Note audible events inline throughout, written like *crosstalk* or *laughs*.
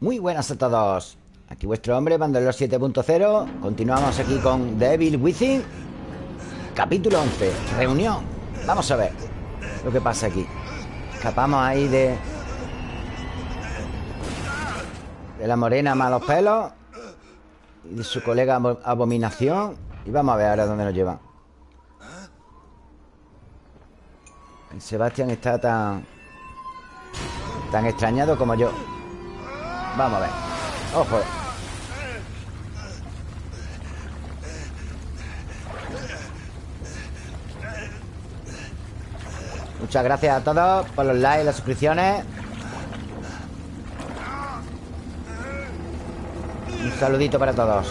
Muy buenas a todos. Aquí vuestro hombre, Bandolero 7.0 Continuamos aquí con Devil Within Capítulo 11 Reunión. Vamos a ver lo que pasa aquí. Escapamos ahí de... De la morena malos pelos Y de su colega Abominación. Y vamos a ver ahora dónde nos llevan El Sebastián está tan... Tan extrañado como yo Vamos a ver. Ojo. Muchas gracias a todos por los likes y las suscripciones. Un saludito para todos.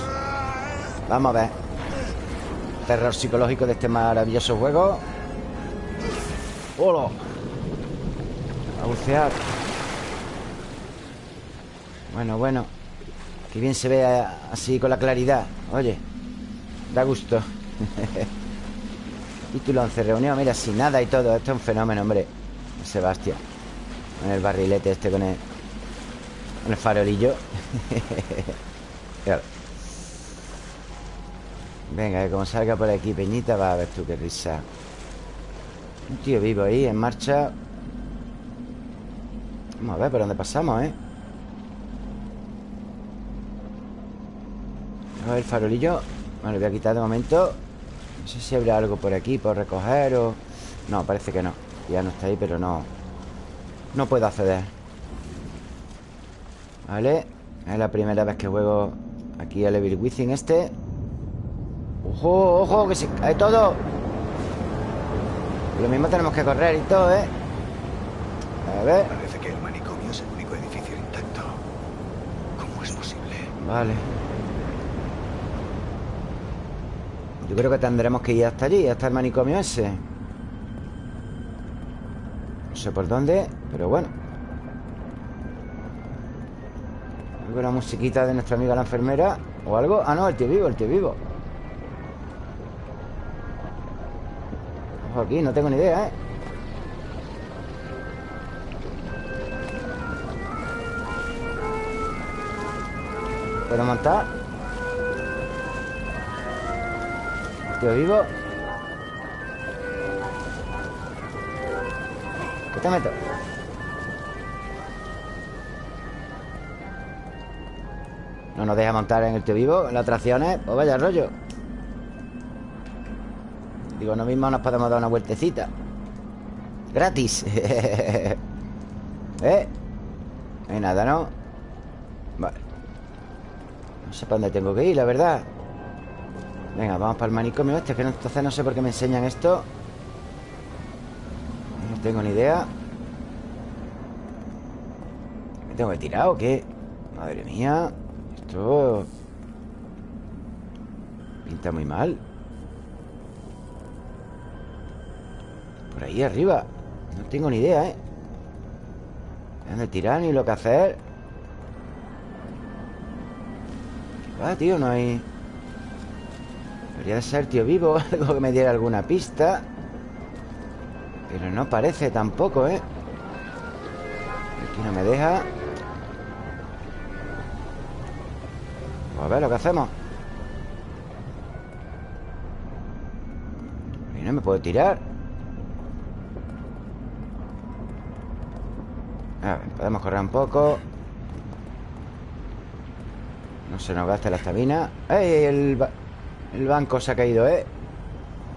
Vamos a ver. Terror psicológico de este maravilloso juego. ¡Hola! A bucear bueno, bueno Qué bien se ve así con la claridad. Oye, da gusto. *laughs* Título 11, reunión Mira, sin nada y todo. Esto es un fenómeno, hombre. Sebastián Con el barrilete este, con el Con el farolillo. *laughs* Venga, que como salga por aquí Peñita Va a ver tú qué risa. Un tío vivo ahí, en marcha. Vamos a ver por dónde pasamos, ¿eh? A ver, el farolillo. Bueno, lo voy a quitar de momento. No sé si habrá algo por aquí Por recoger o... No, parece que no. Ya no está ahí, pero no. No puedo acceder. Vale. Es la primera vez que juego Aquí al Evil Within este. ¡Ojo, ojo! Que se cae todo Lo mismo tenemos que correr y todo, ¿eh? A ver. Parece que el manicomio es el único edificio intacto. ¿Cómo es posible? Vale Yo creo que tendremos que ir hasta allí Hasta el manicomio ese No sé por dónde Pero bueno Una musiquita de nuestra amiga la enfermera O algo Ah, no, el tío vivo, el tío vivo Ojo aquí, no tengo ni idea, ¿eh? ¿Puedo montar? Tío vivo ¿Qué te meto? No nos deja montar en el tío vivo En las atracciones. Pues vaya rollo. Digo, no mismo nos podemos dar una vueltecita. Gratis. *laughs* ¿Eh? No hay nada, ¿no? Vale. No sé para dónde tengo que ir, la verdad Venga, vamos para el manicomio este Que entonces no sé por qué me enseñan esto No tengo ni idea ¿Me tengo que tirar o qué? Madre mía Esto... Pinta muy mal Por ahí arriba No tengo ni idea, ¿eh? ¿Dónde tirar ni lo que hacer? ¿Qué va, tío? No hay... Debería ser tío vivo *laughs* Algo que me diera alguna pista. Pero no parece tampoco, ¿eh? Aquí no me deja. Pues a ver lo que hacemos. Y no me puedo tirar. A ver, podemos correr un poco. No se nos gaste la estamina. ¡Ey! El... El banco se ha caído, ¿eh?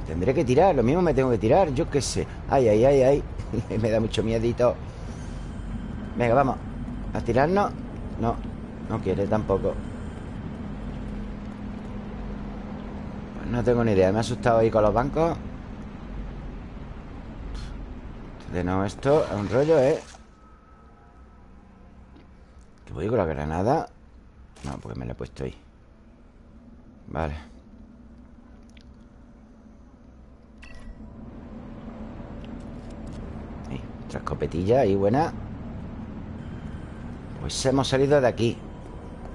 Tendré que tirar, lo mismo me tengo que tirar Yo qué sé Ay, ay, ay, ay *laughs* Me da mucho miedito Venga, vamos ¿A tirarnos? No, no quiere tampoco Pues no tengo ni idea Me ha asustado ahí con los bancos De no esto es un rollo, ¿eh? ¿Qué voy con la granada? No, porque me la he puesto ahí Vale Escopetilla ahí buena. Pues hemos salido de aquí.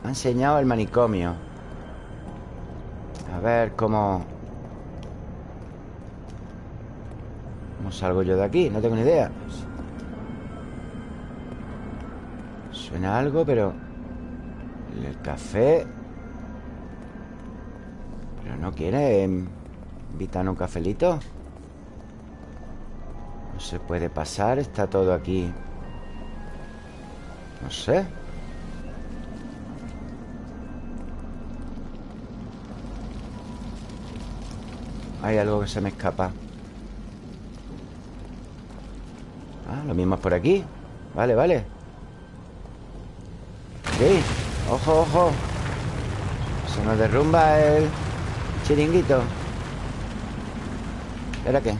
Ha enseñado el manicomio. A ver cómo... ¿Cómo salgo yo de aquí? No tengo ni idea. Suena algo, pero... El café Pero no quiere Invitar un cafelito No se puede pasar Está todo aquí No sé. Hay algo que se me escapa. Ah, lo mismo es por aquí. Vale, vale. Sí, ojo, ojo. Se nos derrumba el chiringuito. ¿Era qué?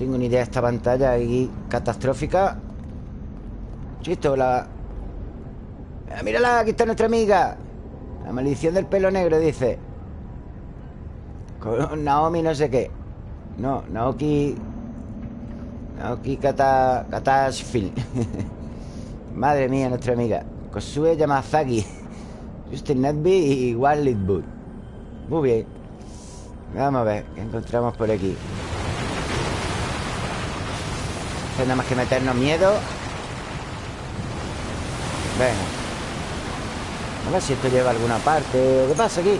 Tengo ni idea de esta pantalla ahí catastrófica. Chisto, la... Ah, mírala, aquí está nuestra amiga. La maldición del pelo negro, dice. Con *laughs* Naomi no sé qué. No, Naoki Naoki Kata, Katashvili *laughs* Madre mía, nuestra amiga. Kosue Yamazaki. *laughs* Justin Netby y Wildwood Muy bien. Vamos a ver qué encontramos por aquí Esto nada más que meternos miedo. Venga. A ver si esto lleva a alguna parte. ¿Qué pasa aquí?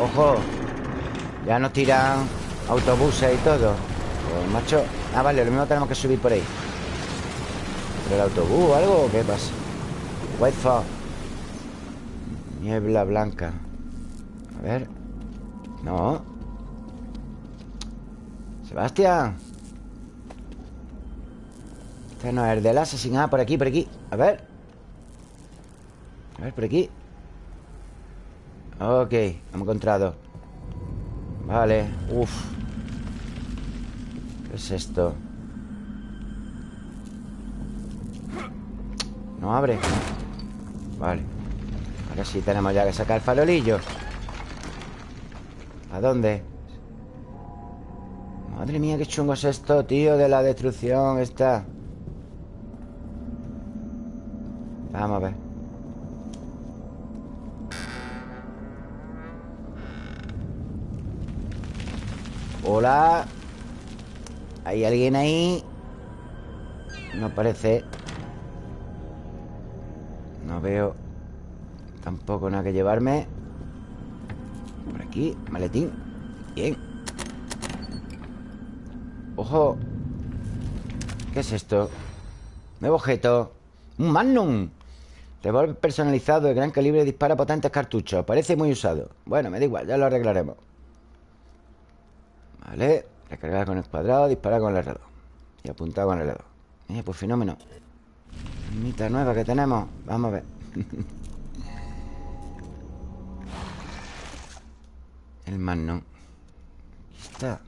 Ojo. Ya nos tiran autobuses y todo. Pues macho. Ah, vale, lo mismo tenemos que subir por ahí. ¿Por el autobús o algo? ¿Qué pasa? White fog Niebla blanca. A ver. No Sebastián. Este no es el del Assassin Ah, por aquí, por aquí. A ver. A ver, por aquí. Ok, hemos encontrado. Vale, uff ¿Qué es esto? No abre. Vale. Ahora sí tenemos ya que sacar el farolillo ¿A dónde? Madre mía, qué chungo es esto, tío De la destrucción esta. Vamos a ver. Hola. ¿Hay alguien ahí? No parece. No veo Tampoco nada que llevarme. Por aquí, maletín. Bien Ojo. ¿Qué es esto? Nuevo objeto. Un Magnum. Revólver personalizado de gran calibre dispara potentes cartuchos. Parece muy usado. Bueno, me da igual, ya lo arreglaremos. Vale Recargar con el cuadrado, disparar con el herrero Y apuntar con el dedo Eh, pues fenómeno. Mita nueva que tenemos. Vamos a ver. *laughs* El Magnum. Aquí está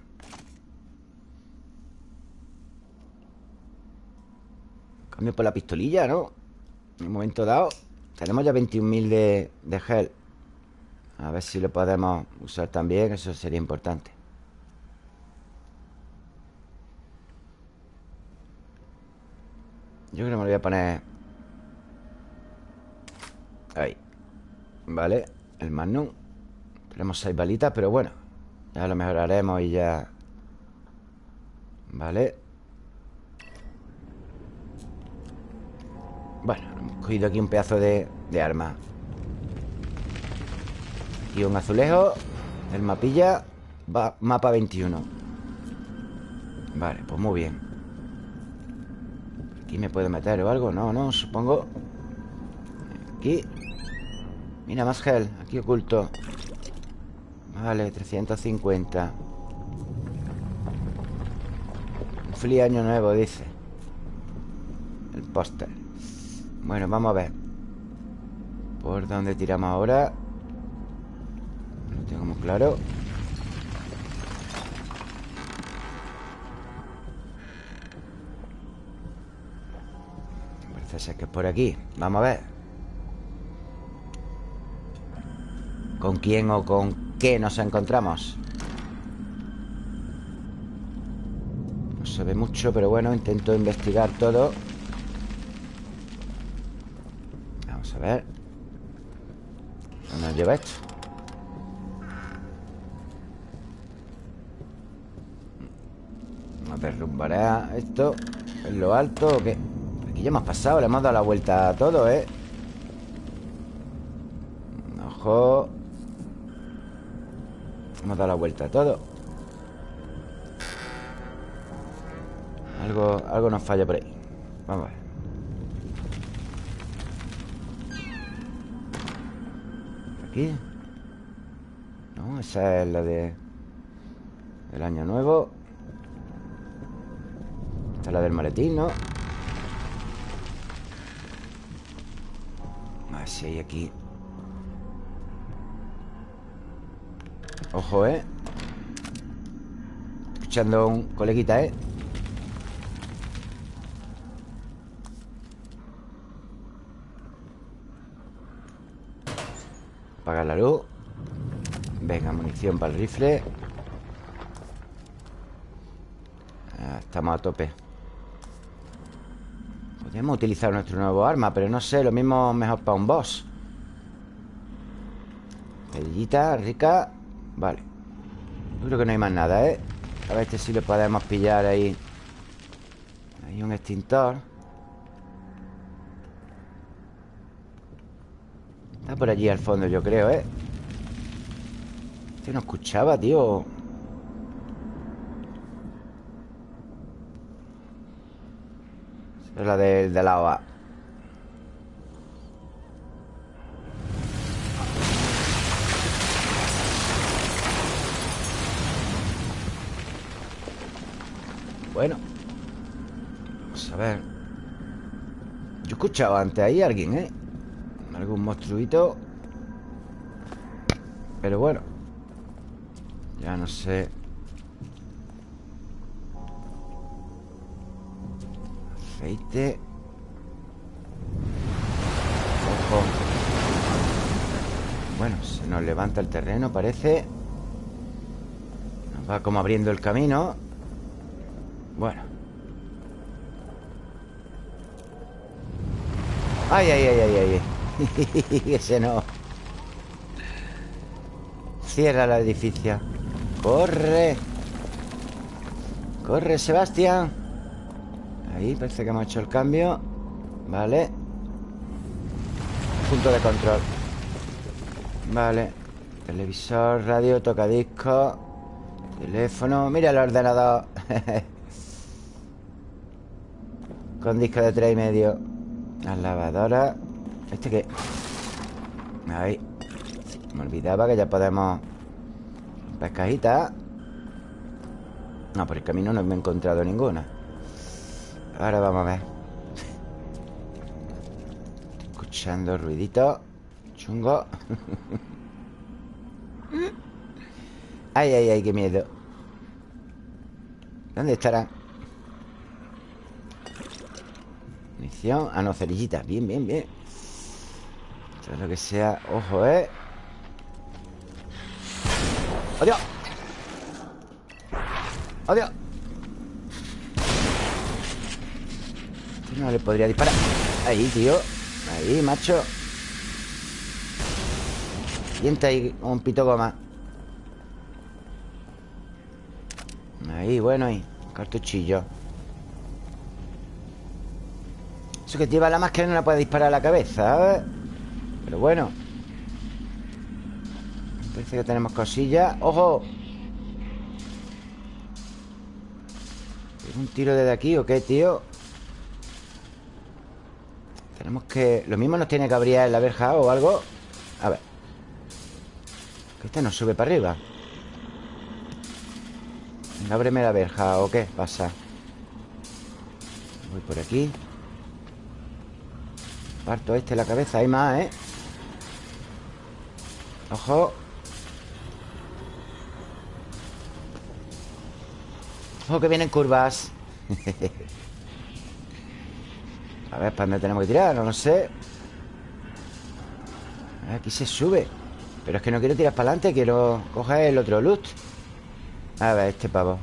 Cambio por la pistolilla, ¿no? En un momento dado Tenemos ya 21.000 de, de gel. A ver si lo podemos usar también Eso sería importante. Yo creo que me lo voy a poner Ahí Vale, el Magnum. Tenemos seis balitas, pero bueno Ya lo mejoraremos y ya Vale Bueno, hemos cogido aquí un pedazo de, de arma. Y un azulejo El mapilla Mapa 21 Vale, pues muy bien. ¿Aquí me puedo meter o algo? No, no, supongo. Aquí. Mira, más gel Aquí oculto. Vale, 350 Un feliz año nuevo, dice. El póster Bueno, vamos a ver. ¿Por dónde tiramos ahora? No tengo muy claro. Parece que es por aquí. Vamos a ver. ¿Con quién o con qué nos encontramos? No se ve mucho, pero bueno Intento investigar todo Vamos a ver ¿Dónde nos lleva esto? derrumbará esto en lo alto o qué? Aquí ya hemos pasado, le hemos dado la vuelta a todo, ¿eh? Ojo Hemos dado la vuelta a todo Algo, algo nos falla por ahí Vamos a ver Aquí No, esa es la de El año nuevo Esta es la del maletín, ¿no? Ver si hay aquí Ojo, ¿eh? Escuchando un coleguita, ¿eh? Apagar la luz. Venga, munición para el rifle. Ah, Estamos a tope. Podríamos utilizar nuestro nuevo arma Pero no sé, lo mismo mejor para un boss. Perillita rica. Vale. Yo creo que no hay más nada, ¿eh? A ver este si lo podemos pillar ahí. Hay un extintor Está por allí al fondo, yo creo, ¿eh? No escuchaba, tío Es la del de la OA Bueno Vamos a ver Yo he escuchado antes ahí a alguien, ¿eh? Algún monstruito. Pero bueno Ya no sé. Aceite. Ojo. Bueno, se nos levanta el terreno, parece. Nos va como abriendo el camino. Bueno. Ay, ay, ay, ay, ay *laughs* Ese no. Cierra el edificio. Corre. Corre, Sebastián. Ahí, parece que hemos hecho el cambio. Vale. Punto de control. Vale. Televisor, radio, tocadiscos Teléfono. Mira el ordenador. *laughs* Con disco de tres y medio. La lavadora ¿Este qué? Ahí. Me olvidaba que ya podemos Pescajita No, por el camino no me he encontrado ninguna. Ahora vamos a ver. Escuchando ruidito. Chungo. Ay, ay, ay, qué miedo. ¿Dónde estará? Munición. Ah, no, cerillitas Bien, bien, bien Todo lo que sea Ojo, ¿eh? ¡Adiós! ¡Adiós! Este no le podría disparar Ahí, tío Ahí, macho Sienta ahí un pito goma Ahí, bueno, ahí Cartuchillo Eso que lleva la máscara no la puede disparar a la cabeza ¿eh? Pero bueno. Parece que tenemos cosillas. ¡Ojo! ¿Un tiro desde aquí o qué, tío? Tenemos que... Lo mismo nos tiene que abrir la verja o algo. A ver. Que este nos sube para arriba. Ábreme la verja o qué pasa Voy por aquí. Parto este la cabeza Hay más, ¿eh? Ojo. Ojo que vienen curvas. *laughs* A ver, ¿para dónde tenemos que tirar? No lo sé. Aquí se sube. Pero es que no quiero tirar para adelante Quiero coger el otro loot. A ver, este pavo.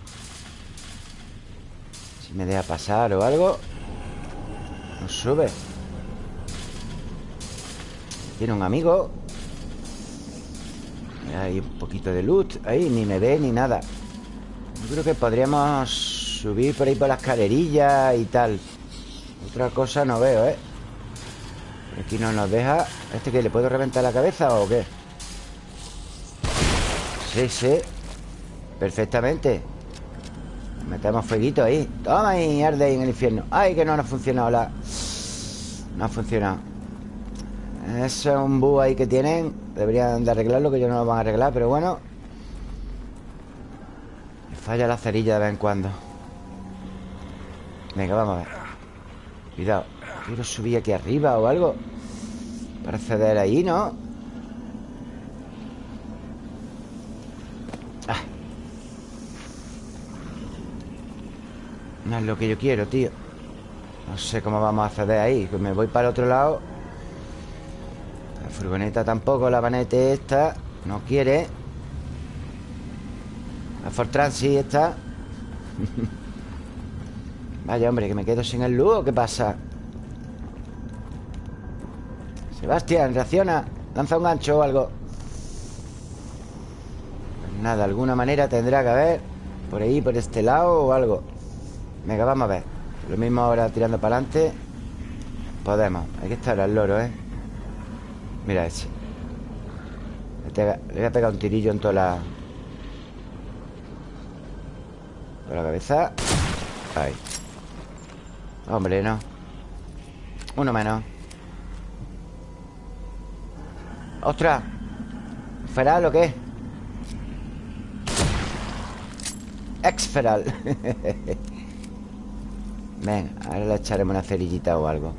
Si me deja pasar o algo. No sube. Tiene un amigo Hay un poquito de loot Ahí, ni me ve ni nada. Yo creo que podríamos Subir por ahí por las escalerillas y tal. Otra cosa no veo, ¿eh? aquí no nos deja. ¿Este que le puedo reventar la cabeza o qué? Sí, sí. Perfectamente. Metemos fueguito ahí. Toma y arde en el infierno. Ay, que no nos ha funcionado la... No ha funcionado Eso es un bug ahí que tienen. Deberían de arreglarlo Que ellos no lo van a arreglar Pero bueno. Me falla la cerilla de vez en cuando. Venga, vamos a ver. Cuidado. Quiero subir aquí arriba o algo. Para acceder ahí, ¿no? No es lo que yo quiero, tío. No sé cómo vamos a acceder ahí. Me voy para el otro lado. La furgoneta tampoco La vanete esta No quiere. La Fortran sí está *laughs* Vaya, hombre, que me quedo sin el luz ¿Qué pasa? Sebastián, reacciona Lanza un gancho o algo. Pues Nada, alguna manera tendrá que haber Por ahí, por este lado o algo. Venga, vamos a ver. Lo mismo ahora tirando para adelante. Podemos Hay que estar al loro, ¿eh? Mira ese Le voy a pegar un tirillo en toda la... Toda la cabeza. Ahí. Hombre, no. Uno menos. ¡Ostras! ¿Feral o qué? Exferal. *laughs* Ven, ahora le echaremos una cerillita o algo.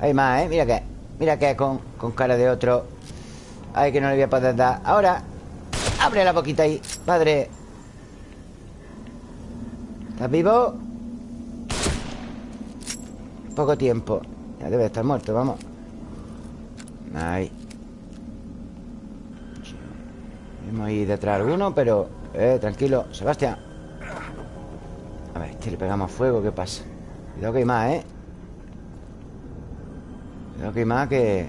Hay más, ¿eh? Mira que Mira que con, con cara de otro. Ay, que no le voy a poder dar. Ahora Abre la boquita ahí Padre. ¿Estás vivo? Poco tiempo. Ya debe estar muerto, vamos. Ahí. Hemos ido detrás de alguno, pero... Eh, tranquilo Sebastián. A ver, este le pegamos fuego, ¿qué pasa? Cuidado que hay más, ¿eh? Cuidado que más que...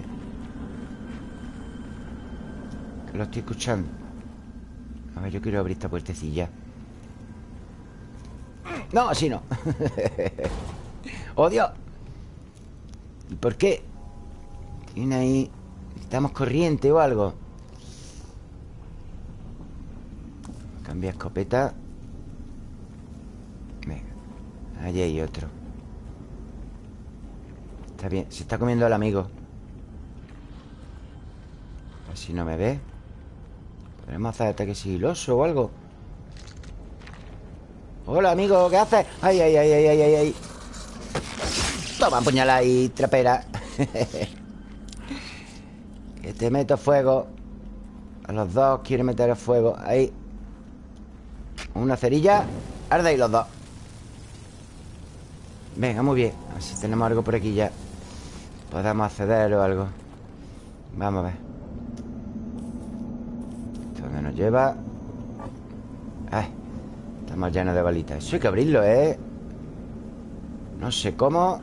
Que lo estoy escuchando. A ver, yo quiero abrir esta puertecilla. No, así no. *laughs* ¡Oh, Dios! ¿Y por qué? Tiene ahí... Necesitamos corriente o algo. Cambia escopeta. Venga Allí hay otro Está bien, se está comiendo al amigo. Así no me ve. ¿Podemos hacer ataque sigiloso o algo? Hola, amigo, ¿qué haces? Ay, ay, ay, ay, ay, ay, Toma, puñalada y trapera. *laughs* Que te meto fuego. A los dos quiere meter el fuego. Ahí. Una cerilla. Arda ahí los dos. Venga, muy bien. A ver si tenemos algo por aquí ya Podemos acceder o algo. Vamos a ver. ¿Dónde nos lleva? Estamos llenos de balitas. Eso hay que abrirlo, ¿eh? No sé cómo.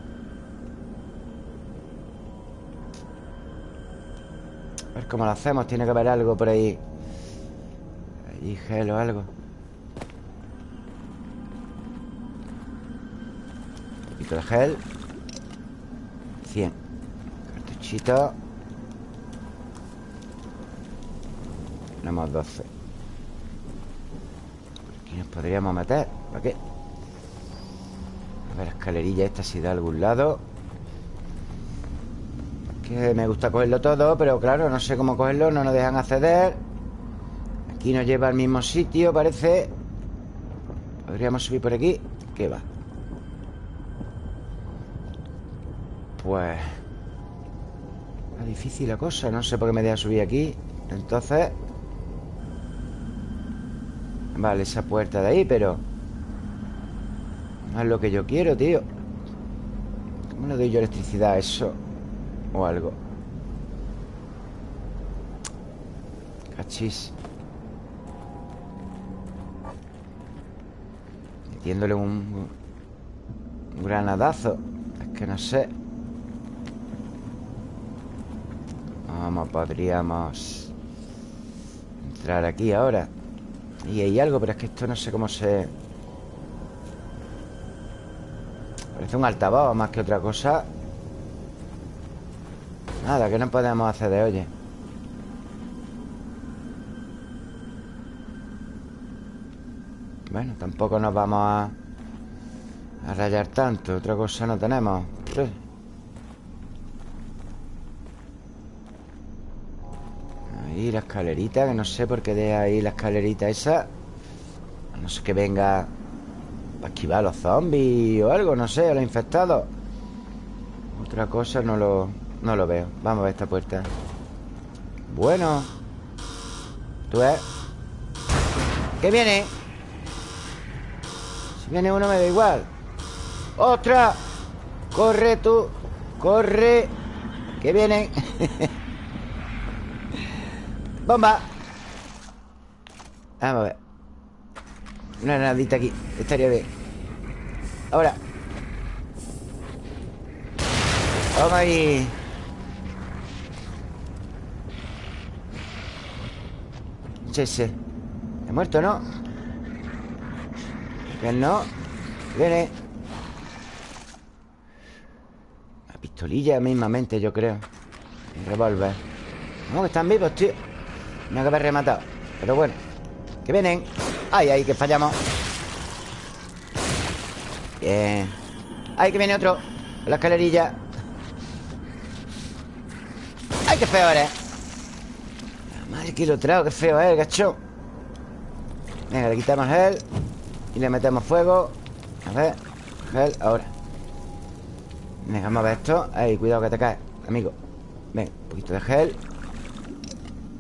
A ver cómo lo hacemos. Tiene que haber algo por ahí. Allí gel o algo. Poquito de gel. 100 Tenemos 12 Por aquí nos podríamos meter ¿Para qué? A ver, escalerilla esta si da algún lado. Que me gusta cogerlo todo Pero claro, no sé cómo cogerlo No nos dejan acceder. Aquí nos lleva al mismo sitio, parece. Podríamos subir por aquí. ¿Qué va? Pues difícil la cosa No sé por qué me deja subir aquí. Entonces Vale, esa puerta de ahí, pero No es lo que yo quiero, tío. ¿Cómo le doy yo electricidad a eso? O algo Cachis. Metiéndole un, granadazo. Es que no sé ¿Cómo podríamos entrar aquí ahora? Y hay algo, pero es que esto no sé cómo se... Hace un altavoz más que otra cosa. Nada, que no podemos hacer de oye. Bueno, tampoco nos vamos a A rayar tanto. Otra cosa no tenemos Ahí la escalerita Que no sé por qué deja ahí la escalerita esa No sé que venga Para esquivar a los zombies o algo No sé, a los infectados Otra cosa no lo, no lo veo Vamos a ver esta puerta Bueno Tú ves ¿Qué viene? Si viene uno me da igual ¡Otra! ¡Corre tú! ¡Corre! ¡Que vienen! *laughs* ¡Bomba! Vamos a ver. Una granadita aquí. Estaría bien. Ahora. Vamos ahí Sí, sí. ¿He muerto, no? Que no. Viene. La pistolilla mismamente, yo creo. El revólver. No, que están vivos, tío Me que haber rematado Pero bueno. Que vienen. Ay, ay, que fallamos. Bien. Ay, que viene otro. La escalerilla. Ay, qué feo eres. Madre que lo trago, qué feo es, gacho. Venga, le quitamos él Y le metemos fuego. A ver Gel, ahora. Venga, vamos a ver esto. Ay, cuidado que te caes, amigo. Ven, un poquito de gel.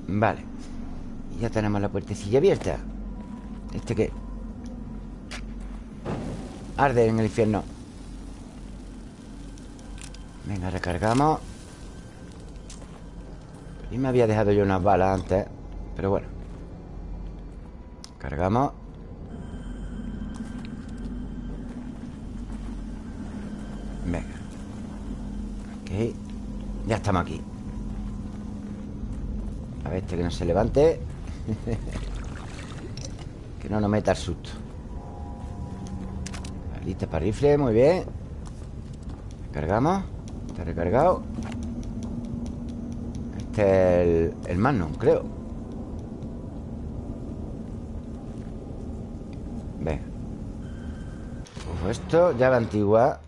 Vale Ya tenemos la puertecilla abierta. ¿Este qué? Arde en el infierno. Venga, recargamos. Y me había dejado yo unas balas antes Pero bueno. Cargamos. Venga. Ok. Ya estamos aquí. A ver este que no se levante Que no nos meta el susto. Lista para rifle, muy bien. Cargamos. Está recargado. Este es el, el Magnum, creo. Venga. Ojo esto, llave antigua.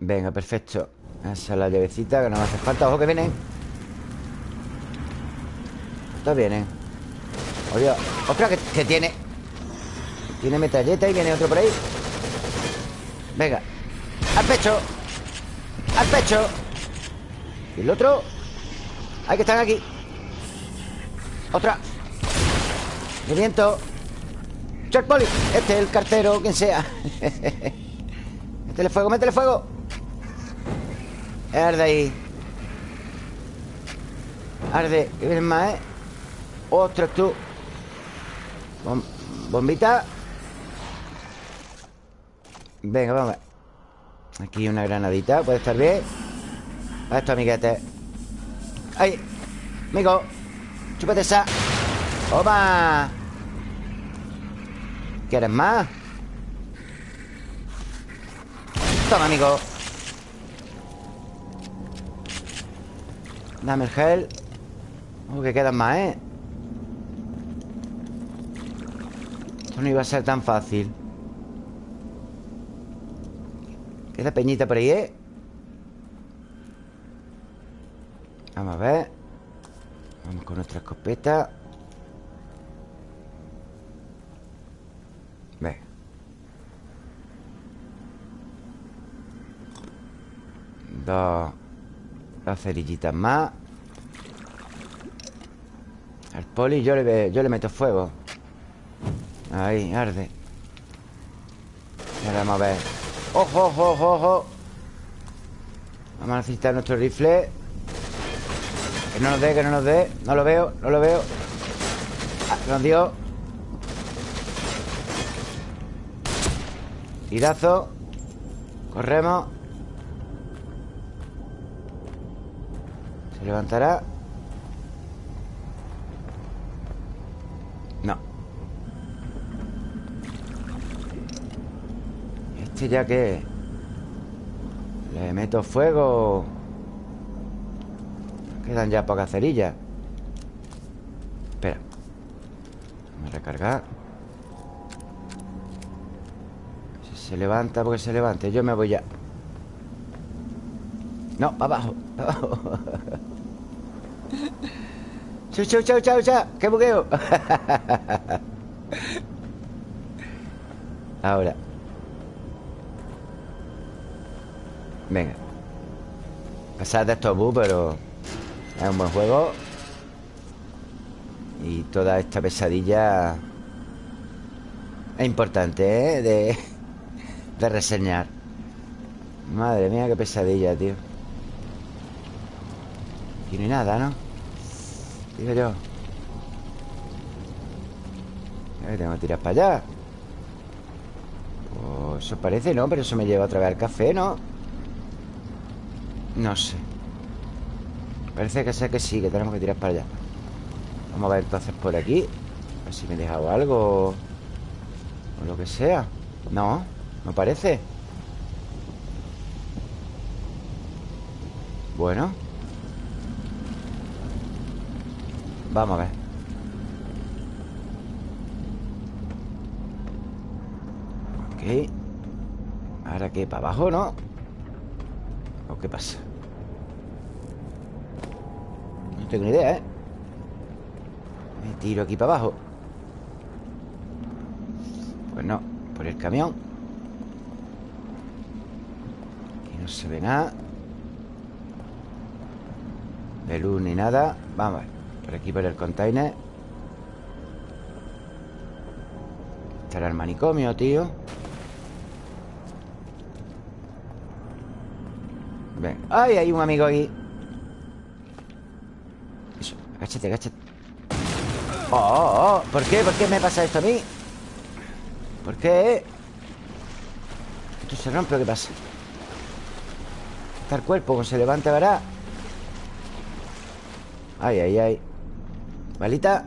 Venga, perfecto. Esa es la llavecita que no me hace falta. Ojo que vienen Estos vienen Oye, otra que, tiene Tiene metalleta y viene otro por ahí. Venga. Al pecho. Al pecho. Y el otro. Hay que estar aquí. Otra Me viento. Chuck Poli Este es el cartero, quien sea. *laughs* Métele fuego, métele fuego. Arde ahí. Arde ¿Qué vienen más, eh? Ostras, tú Bom Bombita Venga, vamos Aquí una granadita, puede estar bien A esto, amiguetes ¡Ay! Amigo Chúpate esa ¡Toma! ¿Quieres más? Toma, amigo Dame el gel Oh, que quedan más, ¿eh? No iba a ser tan fácil. Queda peñita por ahí, ¿eh? Vamos a ver. Vamos con nuestra escopeta. Ve. Dos Dos cerillitas más. Al poli yo le, yo le meto fuego Ahí, arde. Ahora vamos a ver. ¡Ojo, ojo, ojo, ojo! Vamos a necesitar nuestro rifle. Que no nos dé, que no nos dé. No lo veo, no lo veo. Ah, Nos dio. Tirazo. Corremos. ¿Se levantará? Ya que Le meto fuego Quedan ya pocas cerillas. Espera Vamos a recargar. Si se levanta, porque se levante Yo me voy ya. No, abajo, para abajo. *laughs* Chau, chau, chau, chau, chau ¡Qué bugueo! *laughs* Ahora Venga Pasar de estos bus, pero Es un buen juego Y toda esta pesadilla Es importante, ¿eh? De, de reseñar Madre mía, qué pesadilla, tío Aquí no hay nada, ¿no? Digo yo Tengo que tirar para allá oh, Eso parece, ¿no? Pero eso me lleva otra vez al café, ¿no? No sé. Parece que sé que sí, que tenemos que tirar para allá. Vamos a ver entonces por aquí. A ver si me he dejado algo O lo que sea. No, no parece. Bueno. Vamos a ver. Ok. ¿Ahora qué? ¿Para abajo, no? ¿O qué pasa? No tengo ni idea, ¿eh? Me tiro aquí para abajo. Pues no Por el camión. Aquí no se ve nada. De luz ni nada. Vamos Por aquí por el container. Estará el manicomio, tío. Ven. ¡Ay! Hay un amigo aquí Agáchate, agáchate oh, oh, oh, ¿Por qué? ¿Por qué me pasa esto a mí? ¿Por qué? ¿Esto se rompe o qué pasa? Está el cuerpo, cuando se levante verá Ay, ay, ay Balita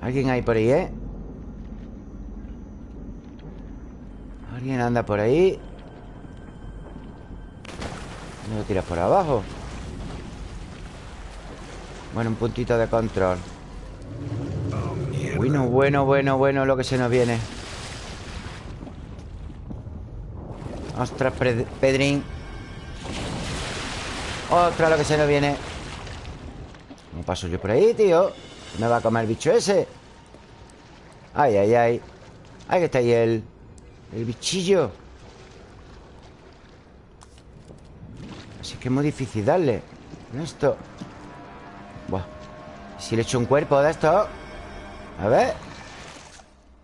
Alguien hay por ahí, ¿eh? Alguien anda por ahí me lo tiras por abajo. Bueno, un puntito de control. Bueno, bueno, bueno, bueno Lo que se nos viene. Ostras, Pedrín. Ostras, lo que se nos viene. ¿Cómo paso yo por ahí, tío? Me va a comer el bicho ese. Ay, ay, ay. Ahí está ahí el El bichillo Si es es muy difícil darle. Esto. Buah. Si le echo un cuerpo de esto A ver.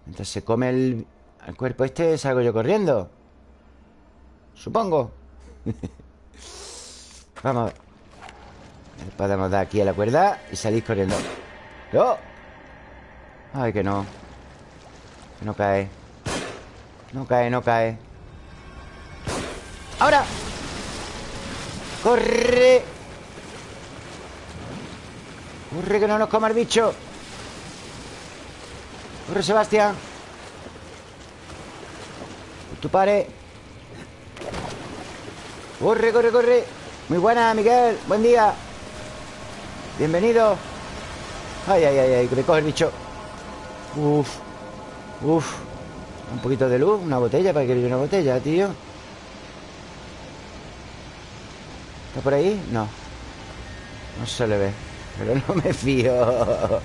Mientras se come el, el cuerpo este Salgo yo corriendo. Supongo. *laughs* Vamos a ver. Podemos dar aquí a la cuerda Y salir corriendo. ¡No! Ay, que no. Que no cae. No cae, no cae. ¡Ahora! ¡Corre! ¡Corre que no nos coma el bicho! ¡Corre, Sebastián! ¡Tu pare! ¡Corre, corre, corre! Muy buena, Miguel. Buen día. Bienvenido. Ay, ay, ay, ay, que me coge el bicho. Uf. Uf. Un poquito de luz, una botella, para que una botella, tío. ¿Está por ahí? No. No se le ve Pero no me fío.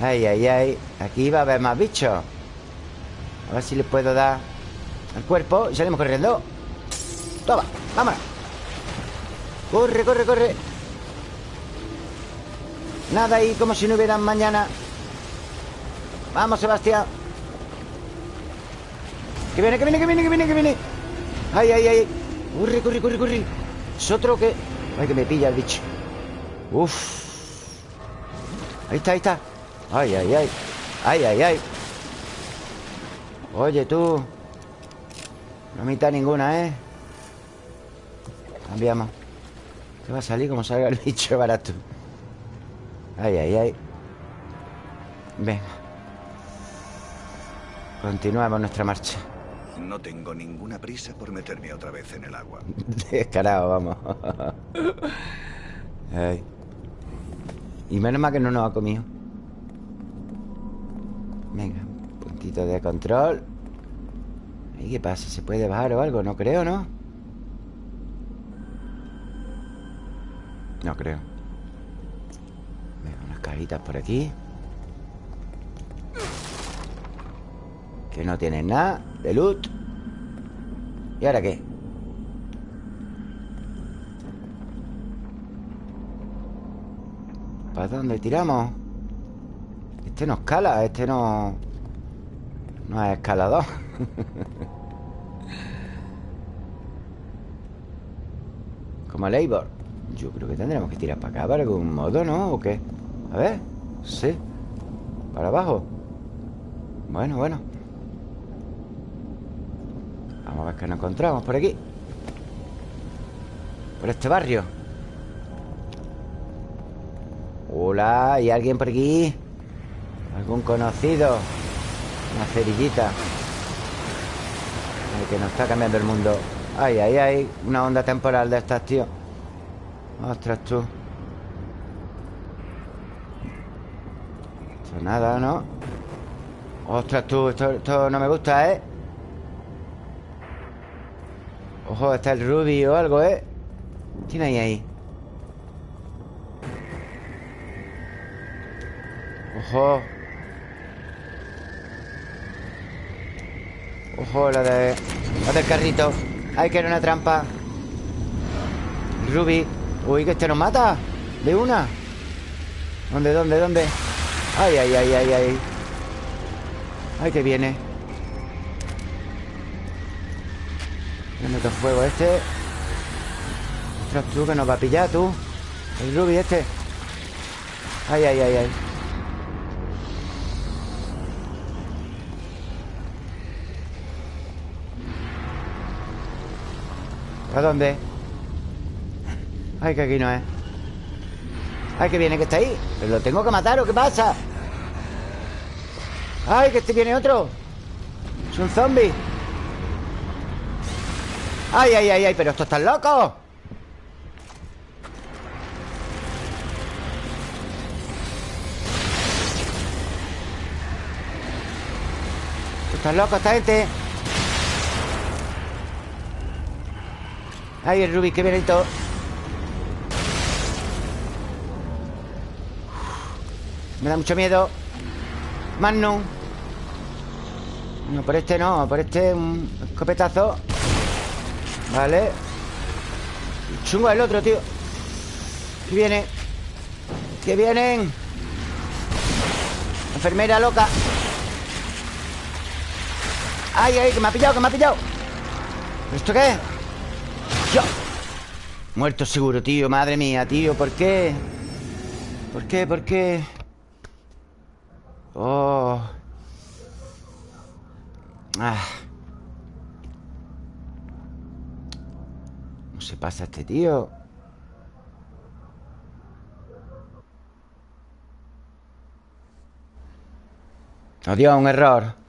Ay, ay, ay. Aquí va a haber más bichos. A ver si le puedo dar Al cuerpo. Y salimos corriendo. Toma, vámonos. Corre, corre, corre. Nada ahí como si no hubiera mañana. Vamos, Sebastián. Que viene, que viene, que viene, que viene, que viene. Ay, ay, ay Corre, corre, corre, corre. Es otro que... Ay, que me pilla el bicho. Uf. Ahí está, ahí está. Ay, ay, ay. Ay, ay, ay. Oye, tú. No mitad ninguna, ¿eh? Cambiamos. ¿Qué va a salir como salga el bicho barato? Ay, ay, ay. Venga. Continuamos nuestra marcha. No tengo ninguna prisa por meterme otra vez en el agua. *laughs* Descarado, vamos. Ay. Y menos mal que no nos ha comido. Venga, un puntito de control. ¿Y qué pasa? ¿Se puede bajar o algo? No creo, ¿no? No creo. Venga, unas cajitas por aquí. Que no tienen nada de loot. ¿Y ahora qué? ¿Para dónde tiramos? Este no escala, este no... No es escalador *laughs* Como Labor Yo creo que tendremos que tirar para acá Para algún modo, ¿no? ¿O qué? A ver Sí Para abajo Bueno, bueno Vamos a ver qué nos encontramos por aquí Por este barrio Hola, ¿hay alguien por aquí? ¿Algún conocido? Una cerillita Ay, Que nos está cambiando el mundo Ay, ay, ay Una onda temporal de estas, tío Ostras, tú Esto nada, ¿no? Ostras, tú Esto, esto no me gusta, ¿eh? Ojo, está el Ruby o algo, ¿eh? tiene ahí ahí? Ojo. Ojo, la de... La del carrito. Ay, que era una trampa. Ruby. Uy, que este nos mata. De una. ¿Dónde, dónde, dónde? Ay, ay, ay, ay, ay. Ay, que viene Meto fuego este. Ostras, tú que nos va a pillar, tú. El Ruby este. Ay, ay, ay, ay. ¿A dónde? Ay, que aquí no es. Ay, que viene, que está ahí. ¿Pero lo tengo que matar o qué pasa? Ay, que este viene otro. Es un zombie Ay, ay, ay, ay Pero esto está loco. Están locos esta gente. Ay, el Ruby, qué bonito Me da mucho miedo. Magnum. No, por este no Por este un escopetazo Vale Chungo el otro, tío ¿Qué viene? ¿Qué vienen? Enfermera loca Ay, ay, que me ha pillado, que me ha pillado ¿Esto qué es? Muerto seguro, tío Madre mía, tío ¿Por qué? ¿Por qué? ¿Por qué? Oh ah. Se pasa este tío? Dios, un error